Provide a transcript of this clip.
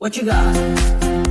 What you got?